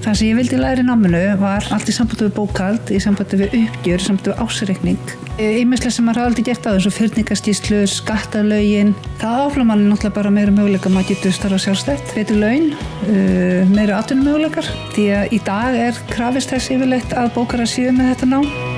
Það sem ég vildi læra í náminu var allt í sambandi við bókald, í sambandi við uppgjör, í sambandi við ásreikning. Ímislega e, sem maður hafa aldrei gert á þessu fyrningastíslu, skattalögin. Það áfla manni náttúrulega bara meira möguleika maður getur starfa sjálfstætt, betur laun, e, uh, meira atvinnum möguleikar. Því að í dag er krafist þess yfirleitt að bókara síðu með þetta nám.